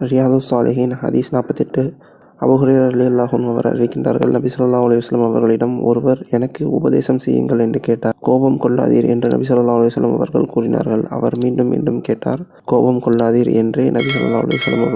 ரியாது சாலிஹின் ஹதீஸ் நாற்பத்தெட்டு. அபுஹுரேரா அல்லாஹும் அவர் அறிவிக்கின்றார்கள் நபி சொல்லா அலுவலம் அவர்களிடம் ஒருவர் எனக்கு உபதேசம் செய்யுங்கள் என்று கேட்டார். கோபம் கொள்ளாதீர் என்று நபி சொல்லா அலுவலம் அவர்கள் கூறினார்கள். அவர் மீண்டும் மீண்டும் கேட்டார். கோபம் கொள்ளாதீர் என்றே நபி சொல்லா அலுவலம் அவர்கள்